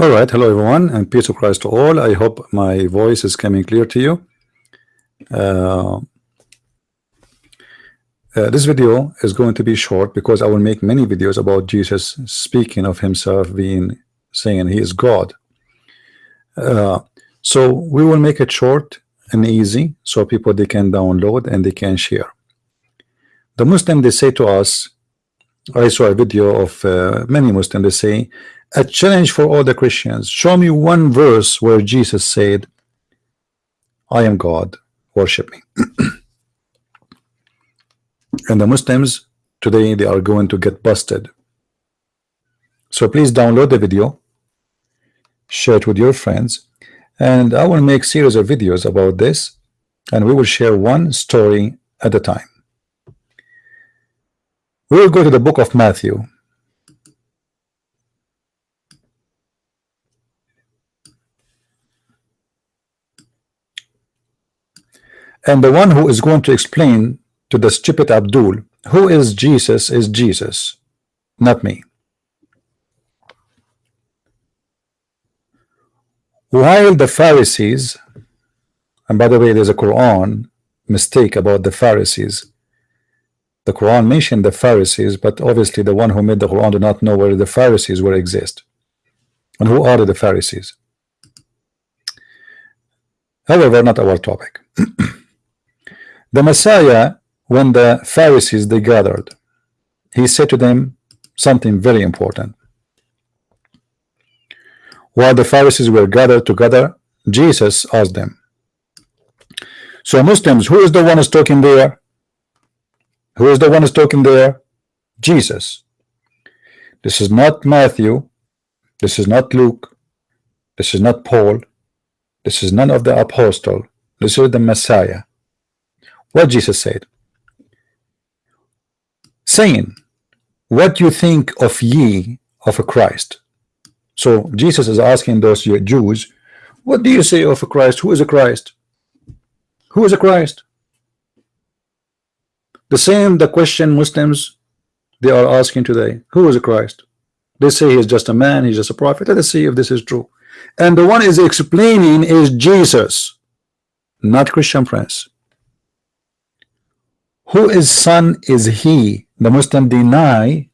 All right, hello everyone, and peace of Christ to all. I hope my voice is coming clear to you. Uh, uh, this video is going to be short because I will make many videos about Jesus speaking of himself being saying he is God. Uh, so we will make it short and easy so people they can download and they can share. The Muslim they say to us, I saw a video of uh, many Muslims they say a challenge for all the Christians. Show me one verse where Jesus said, I am God, worship me. and the Muslims today, they are going to get busted. So please download the video, share it with your friends, and I will make series of videos about this, and we will share one story at a time. We will go to the book of Matthew, And the one who is going to explain to the stupid Abdul who is Jesus is Jesus, not me. While the Pharisees, and by the way, there's a Quran mistake about the Pharisees. The Quran mentioned the Pharisees, but obviously the one who made the Quran did not know where the Pharisees will exist. And who are the Pharisees? However, not our topic. The Messiah, when the Pharisees they gathered, he said to them something very important. While the Pharisees were gathered together, Jesus asked them, So Muslims, who is the one who's talking there? Who is the one who's talking there? Jesus. This is not Matthew. This is not Luke. This is not Paul. This is none of the apostle. This is the Messiah what Jesus said. Saying what do you think of ye of a Christ. So Jesus is asking those Jews what do you say of a Christ? Who is a Christ? Who is a Christ? The same the question Muslims they are asking today who is a Christ? They say he's just a man he's just a prophet. Let us see if this is true. And the one is explaining is Jesus not Christian Prince who is son is he? The Muslim deny.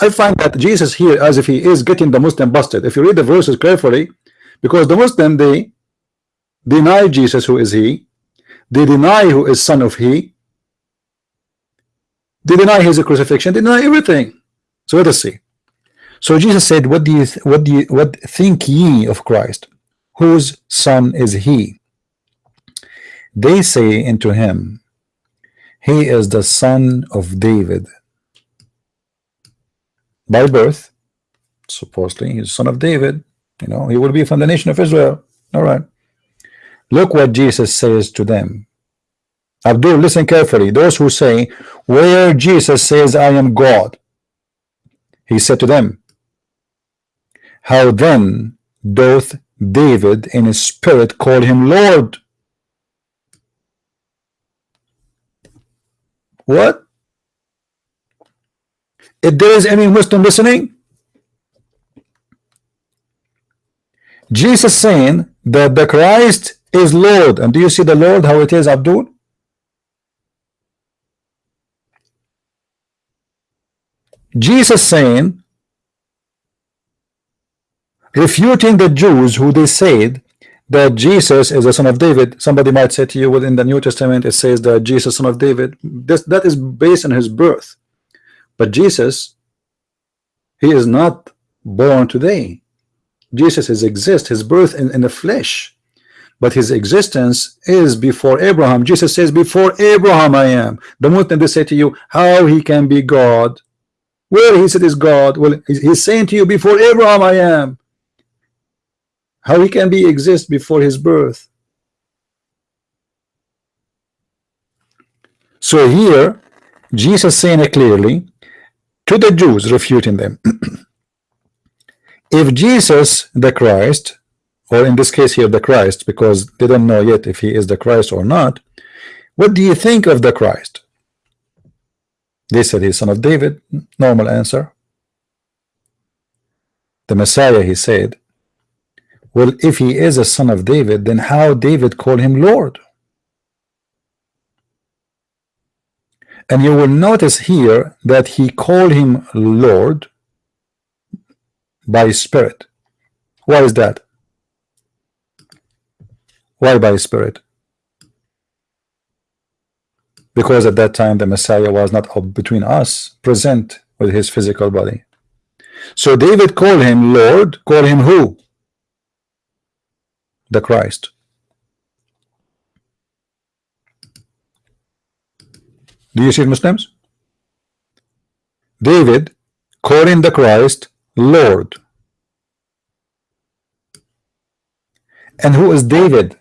I find that Jesus here as if he is getting the Muslim busted. If you read the verses carefully because the Muslim they deny Jesus who is he. They deny who is son of he. They deny his crucifixion. They deny everything. So let us see. So Jesus said what do you what do you what think ye of Christ? Whose son is he? They say unto him he is the son of David by birth. Supposedly, he's son of David. You know, he will be from the nation of Israel. All right. Look what Jesus says to them. Abdul, listen carefully. Those who say, where Jesus says, I am God, he said to them, How then doth David in his spirit call him Lord? What? If there is any Muslim listening, Jesus saying that the Christ is Lord. And do you see the Lord how it is, Abdul? Jesus saying, refuting the Jews who they said that Jesus is the son of David. Somebody might say to you within the New Testament it says that Jesus son of David. This that is based on his birth. But Jesus, he is not born today. Jesus is exist, his birth in, in the flesh. But his existence is before Abraham. Jesus says, Before Abraham I am. The moment they say to you, How he can be God? well he said is God? Well, he's saying to you, Before Abraham I am how he can be exist before his birth. So here Jesus saying it clearly to the Jews refuting them. If Jesus the Christ or in this case here the Christ because they don't know yet if he is the Christ or not what do you think of the Christ? They said he's son of David. Normal answer. The Messiah he said well if he is a son of David then how David called him Lord? And you will notice here that he called him Lord by spirit. Why is that? Why by spirit? Because at that time the Messiah was not between us present with his physical body. So David called him Lord call him who the Christ. Do you see it Muslims? David calling the Christ Lord. And who is David?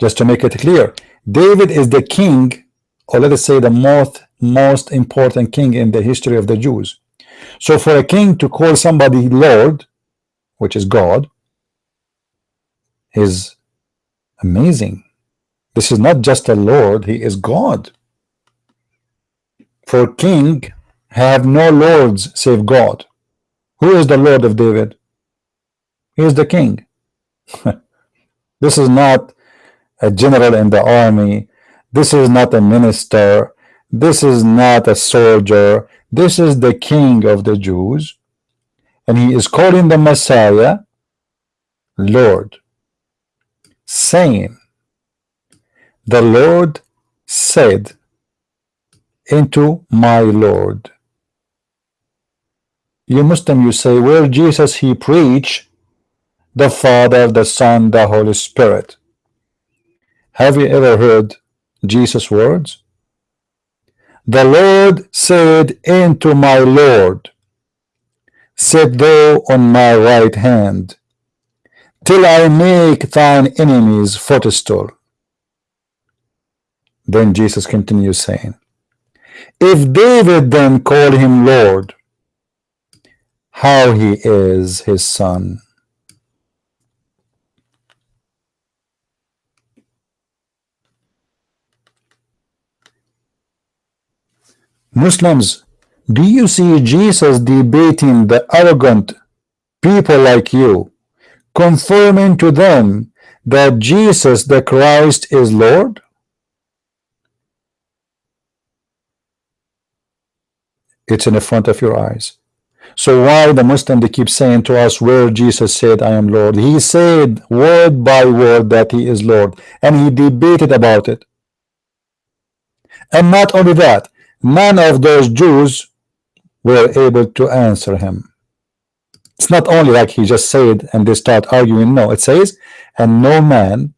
Just to make it clear David is the king or let us say the most most important king in the history of the Jews. So for a king to call somebody Lord which is God is amazing. This is not just a Lord he is God. For king have no lords save God. Who is the Lord of David? He is the king. This is not a general in the army. This is not a minister. This is not a soldier. This is the king of the Jews. And he is calling the Messiah Lord, saying, The Lord said into my Lord. You Muslim, you say, where Jesus he preach the Father, the Son, the Holy Spirit. Have you ever heard Jesus' words? The Lord said into my Lord, Sit thou on my right hand, till I make thine enemies footstool. Then Jesus continues saying, If David then called him Lord, how he is his son. Muslims, do you see Jesus debating the arrogant people like you, confirming to them that Jesus the Christ is Lord? It's in the front of your eyes. So why the Muslim they keep saying to us where Jesus said I am Lord? He said word by word that he is Lord and he debated about it. And not only that, none of those Jews were able to answer him. It's not only like he just said and they start arguing. No, it says, and no man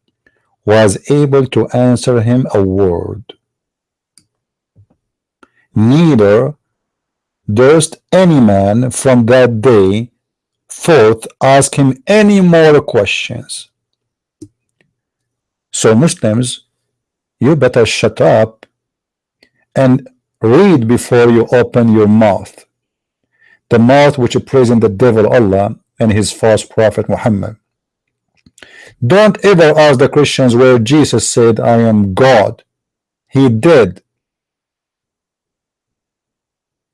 was able to answer him a word. Neither durst any man from that day forth ask him any more questions. So Muslims, you better shut up and read before you open your mouth the mouth which praising the devil Allah and his false prophet Muhammad. Don't ever ask the Christians where Jesus said I am God. He did.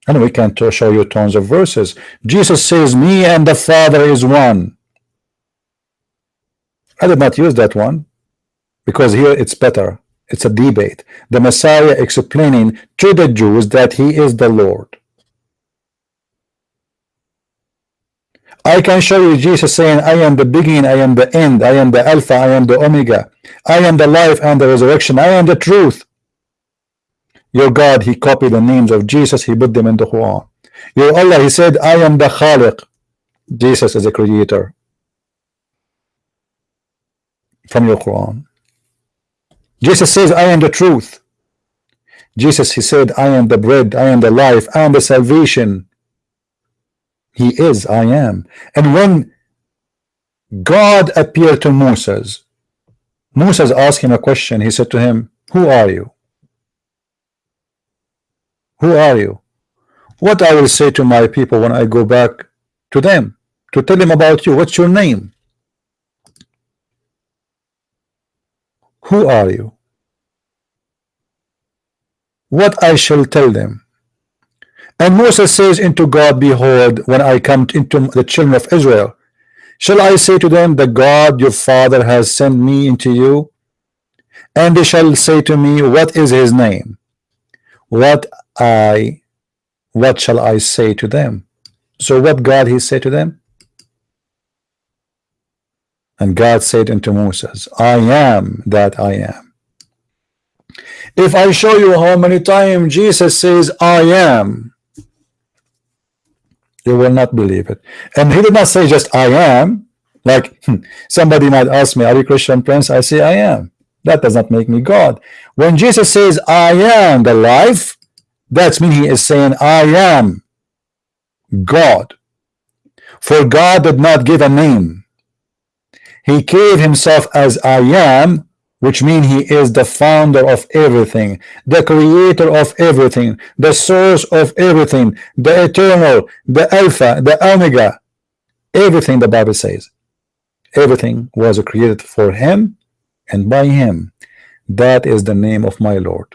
And we can show you tons of verses. Jesus says me and the Father is one. I did not use that one because here it's better. It's a debate. The Messiah explaining to the Jews that he is the Lord. I can show you Jesus saying, I am the beginning, I am the end, I am the Alpha, I am the Omega, I am the life and the resurrection, I am the truth. Your God, he copied the names of Jesus, he put them in the Quran. Your Allah, he said, I am the Khaliq. Jesus is the creator. From your Quran. Jesus says, I am the truth. Jesus, he said, I am the bread, I am the life, I am the salvation. He is, I am. And when God appeared to Moses, Moses asked him a question. He said to him, Who are you? Who are you? What I will say to my people when I go back to them to tell them about you. What's your name? Who are you? What I shall tell them. And Moses says into God, Behold, when I come into the children of Israel, Shall I say to them, The God your father has sent me into you? And they shall say to me, What is his name? What I what shall I say to them? So what God he said to them? And God said unto Moses, I am that I am. If I show you how many times Jesus says, I am, you will not believe it. And he did not say just I am. Like hmm, somebody might ask me, Are you Christian Prince? I say I am. That does not make me God. When Jesus says, I am the life, that's mean he is saying, I am God. For God did not give a name. He gave himself as I am, which means he is the founder of everything, the creator of everything, the source of everything, the eternal, the alpha, the omega, everything the Bible says. Everything was created for him and by him. That is the name of my Lord.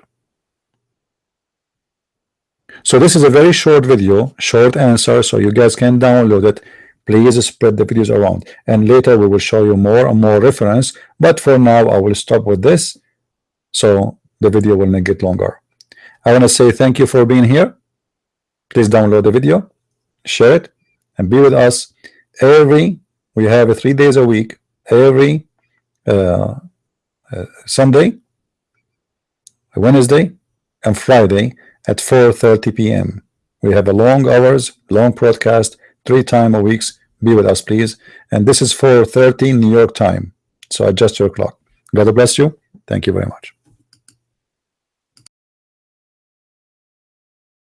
So this is a very short video, short answer, so you guys can download it. Please spread the videos around. And later we will show you more and more reference. But for now, I will stop with this. So the video will not get longer. I want to say thank you for being here. Please download the video, share it, and be with us every. We have three days a week, every uh, uh, Sunday, Wednesday, and Friday at 4:30 p.m. We have a long hours, long broadcast, three time a weeks. Be with us, please. And this is 4:30 New York time. So adjust your clock. God bless you. Thank you very much.